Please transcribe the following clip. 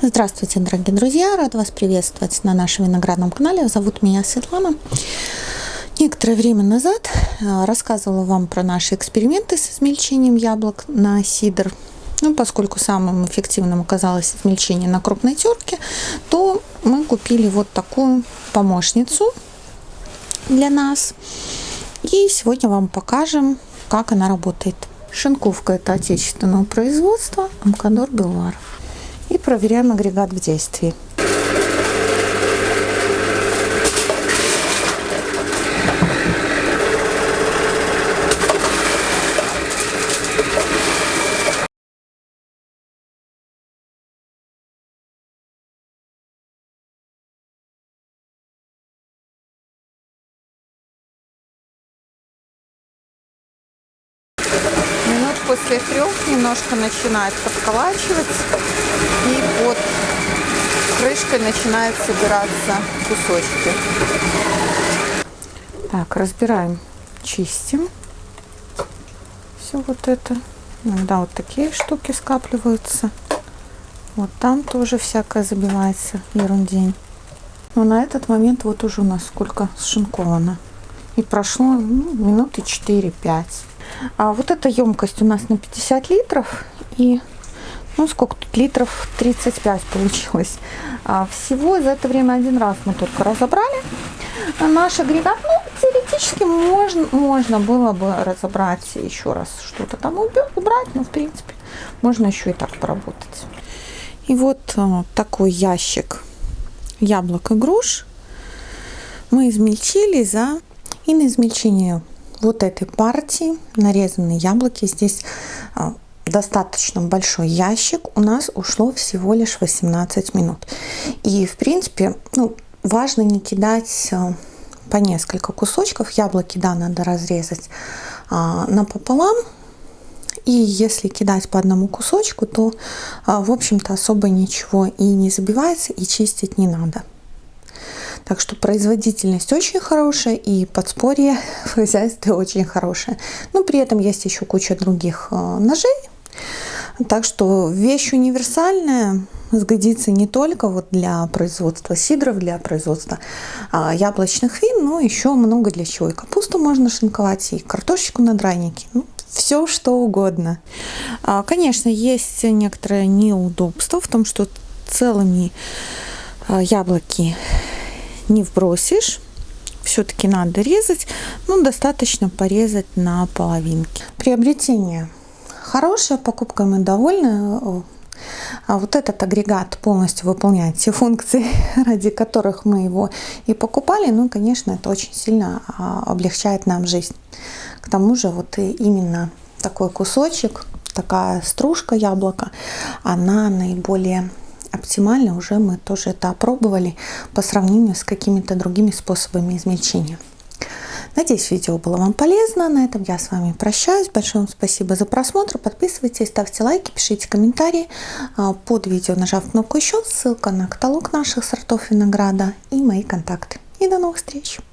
Здравствуйте, дорогие друзья! Рад вас приветствовать на нашем виноградном канале. Зовут меня Светлана. Некоторое время назад э, рассказывала вам про наши эксперименты с измельчением яблок на сидр. Ну, поскольку самым эффективным оказалось измельчение на крупной терке, то мы купили вот такую помощницу для нас. И сегодня вам покажем, как она работает. Шинковка это отечественного производства Амкадор Белвар и проверяем агрегат в действии. После трех немножко начинает подколачивать и под крышкой начинают собираться кусочки. Так, разбираем, чистим все вот это. Иногда вот такие штуки скапливаются. Вот там тоже всякое забивается, ерундень. Но на этот момент вот уже у нас сколько сшинковано. И прошло ну, минуты 4-5. А вот эта емкость у нас на 50 литров. И ну сколько тут литров 35 получилось. А всего за это время один раз мы только разобрали наш агрегат. Ну, теоретически можно, можно было бы разобрать еще раз что-то там убрать, но в принципе можно еще и так поработать. И вот а, такой ящик яблок и груш мы измельчили за и на измельчение вот этой партии нарезанные яблоки. Здесь а, достаточно большой ящик. У нас ушло всего лишь 18 минут. И в принципе, ну, важно не кидать а, по несколько кусочков. Яблоки, да, надо разрезать а, напополам. И если кидать по одному кусочку, то, в общем-то, особо ничего и не забивается, и чистить не надо. Так что производительность очень хорошая и подспорье в хозяйстве очень хорошее. Но при этом есть еще куча других э, ножей. Так что вещь универсальная, сгодится не только вот для производства сидров, для производства а, яблочных вин, но еще много для чего. И капусту можно шинковать, и картошечку на драники. Ну, все что угодно. А, конечно, есть некоторое неудобство в том, что целыми а, яблоки не вбросишь. Все-таки надо резать, но достаточно порезать на половинки. Приобретение хорошее, покупкой мы. А вот этот агрегат полностью выполняет все функции, ради которых мы его и покупали. Ну, конечно, это очень сильно а, облегчает нам жизнь. К тому же вот именно такой кусочек, такая стружка яблока, она наиболее оптимально уже мы тоже это опробовали по сравнению с какими-то другими способами измельчения. Надеюсь, видео было вам полезно. На этом я с вами прощаюсь. Большое вам спасибо за просмотр. Подписывайтесь, ставьте лайки, пишите комментарии. А, под видео нажав кнопку еще, ссылка на каталог наших сортов винограда и мои контакты. И до новых встреч!